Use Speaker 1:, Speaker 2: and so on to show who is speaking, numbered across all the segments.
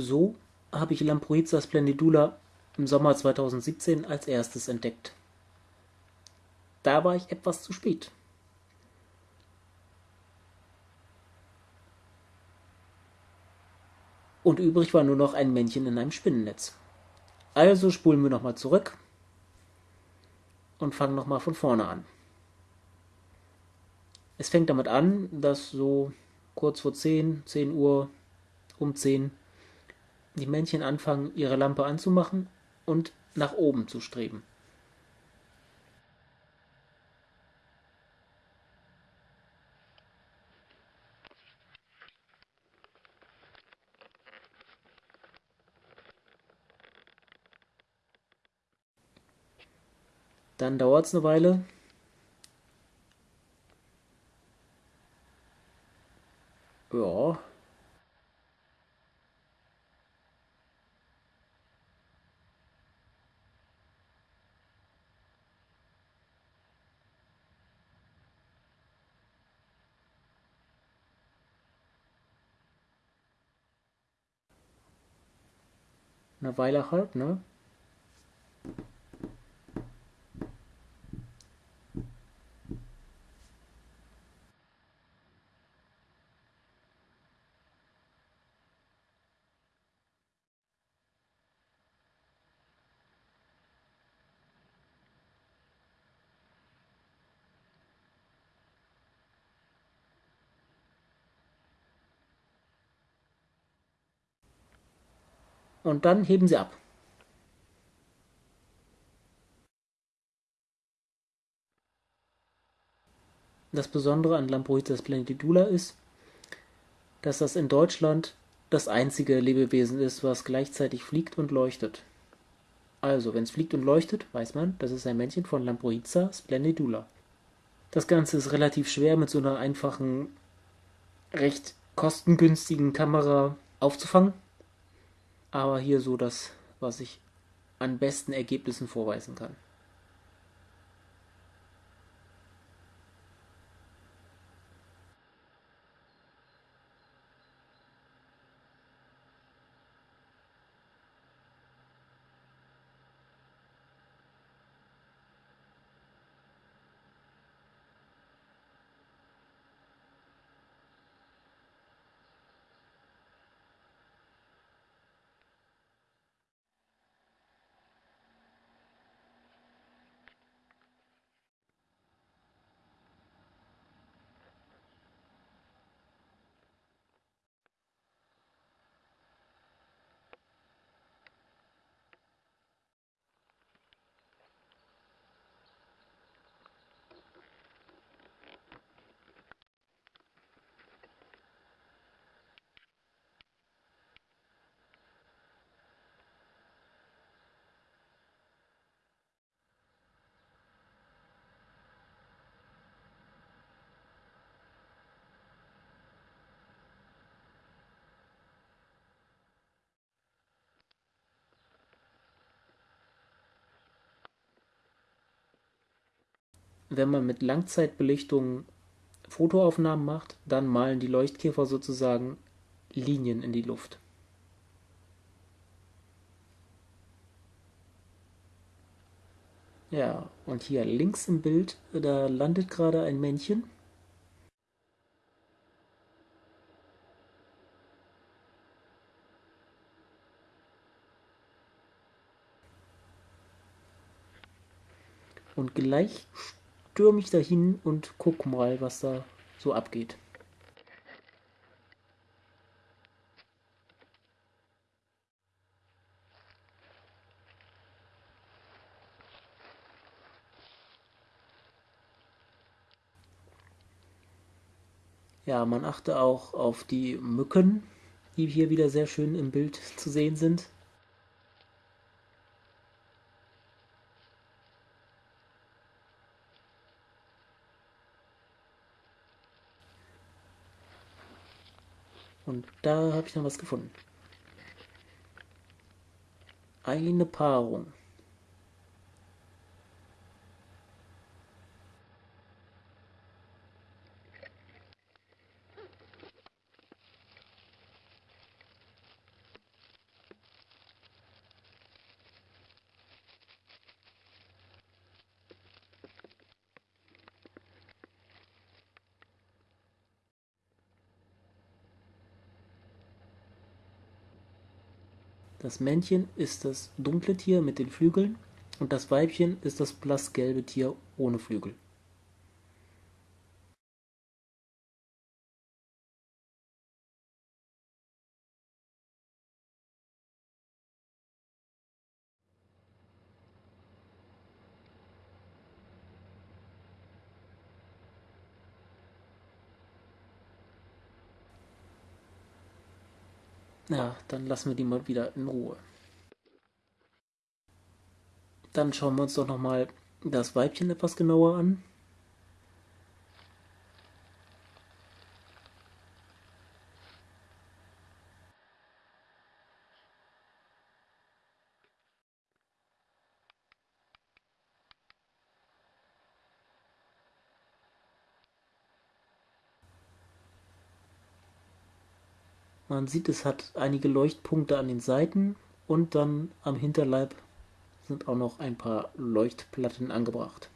Speaker 1: So habe ich Lamproiza splendidula im Sommer 2017 als erstes entdeckt. Da war ich etwas zu spät. Und übrig war nur noch ein Männchen in einem Spinnennetz. Also spulen wir nochmal zurück und fangen nochmal von vorne an. Es fängt damit an, dass so kurz vor 10, 10 Uhr, um 10, die Männchen anfangen, ihre Lampe anzumachen und nach oben zu streben. Dann dauert es eine Weile. Ja. Eine Weile halt, ne? Und dann heben sie ab. Das Besondere an Lamproides splendidula ist, dass das in Deutschland das einzige Lebewesen ist, was gleichzeitig fliegt und leuchtet. Also, wenn es fliegt und leuchtet, weiß man, das ist ein Männchen von Lamproiza splendidula. Das Ganze ist relativ schwer mit so einer einfachen, recht kostengünstigen Kamera aufzufangen aber hier so das, was ich an besten Ergebnissen vorweisen kann. Wenn man mit Langzeitbelichtung Fotoaufnahmen macht, dann malen die Leuchtkäfer sozusagen Linien in die Luft. Ja, und hier links im Bild, da landet gerade ein Männchen. Und gleich stürme ich dahin und guck mal, was da so abgeht. Ja, man achte auch auf die Mücken, die hier wieder sehr schön im Bild zu sehen sind. Und da habe ich noch was gefunden. Eine Paarung. Das Männchen ist das dunkle Tier mit den Flügeln und das Weibchen ist das blassgelbe Tier ohne Flügel. Ja, dann lassen wir die mal wieder in Ruhe. Dann schauen wir uns doch nochmal das Weibchen etwas genauer an. Man sieht, es hat einige Leuchtpunkte an den Seiten und dann am Hinterleib sind auch noch ein paar Leuchtplatten angebracht.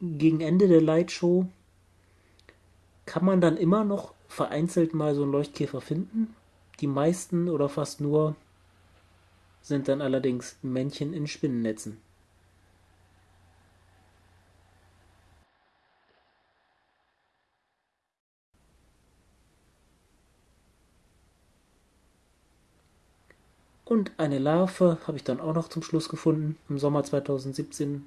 Speaker 1: Gegen Ende der Lightshow kann man dann immer noch vereinzelt mal so einen Leuchtkäfer finden. Die meisten oder fast nur sind dann allerdings Männchen in Spinnennetzen. Und eine Larve habe ich dann auch noch zum Schluss gefunden, im Sommer 2017